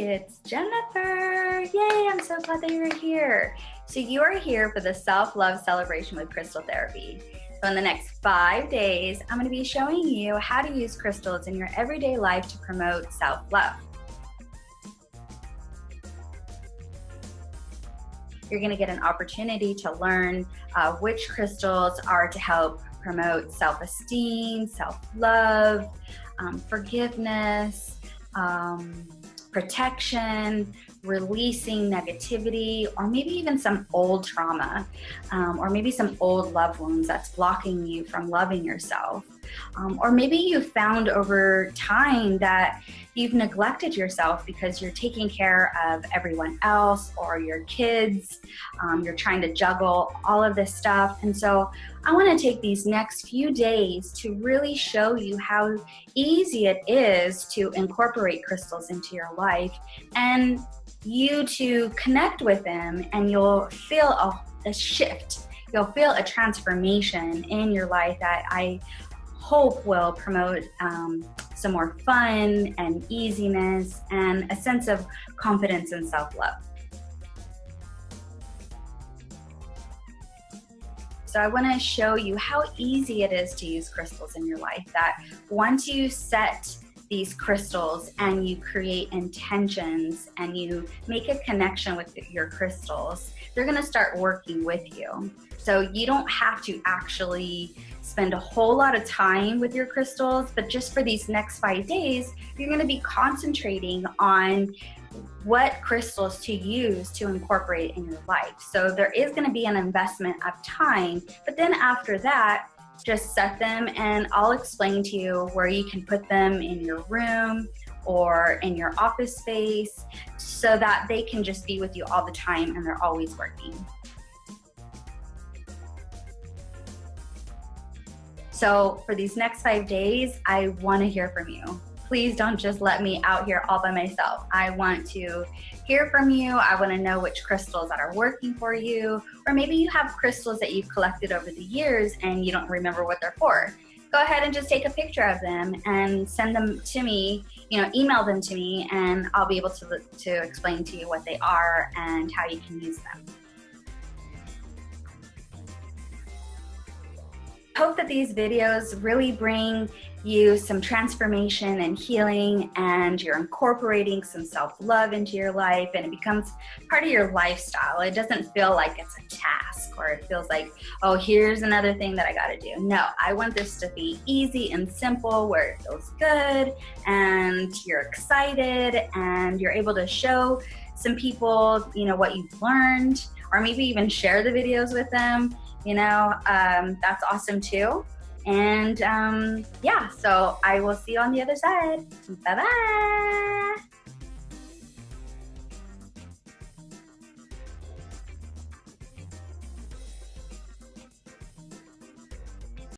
it's Jennifer. Yay, I'm so glad that you're here. So you are here for the self-love celebration with crystal therapy. So in the next five days, I'm gonna be showing you how to use crystals in your everyday life to promote self-love. You're gonna get an opportunity to learn uh, which crystals are to help promote self-esteem, self-love, um, forgiveness, um, protection, releasing negativity, or maybe even some old trauma, um, or maybe some old love wounds that's blocking you from loving yourself. Um, or maybe you found over time that you've neglected yourself because you're taking care of everyone else or your kids. Um, you're trying to juggle all of this stuff. And so I want to take these next few days to really show you how easy it is to incorporate crystals into your life and you to connect with them and you'll feel a, a shift. You'll feel a transformation in your life that I hope will promote um, some more fun and easiness and a sense of confidence and self-love. So I wanna show you how easy it is to use crystals in your life, that once you set these crystals and you create intentions and you make a connection with your crystals, they're gonna start working with you. So you don't have to actually spend a whole lot of time with your crystals, but just for these next five days, you're gonna be concentrating on what crystals to use to incorporate in your life. So there is gonna be an investment of time, but then after that, just set them and I'll explain to you where you can put them in your room or in your office space so that they can just be with you all the time and they're always working. So for these next five days, I want to hear from you. Please don't just let me out here all by myself. I want to hear from you. I want to know which crystals that are working for you, or maybe you have crystals that you've collected over the years and you don't remember what they're for. Go ahead and just take a picture of them and send them to me, you know, email them to me and I'll be able to, to explain to you what they are and how you can use them. Hope that these videos really bring you some transformation and healing and you're incorporating some self-love into your life and it becomes part of your lifestyle. It doesn't feel like it's a task or it feels like, oh, here's another thing that I gotta do. No, I want this to be easy and simple where it feels good and you're excited and you're able to show some people, you know, what you've learned or maybe even share the videos with them you know, um, that's awesome too. And um, yeah, so I will see you on the other side. Bye bye.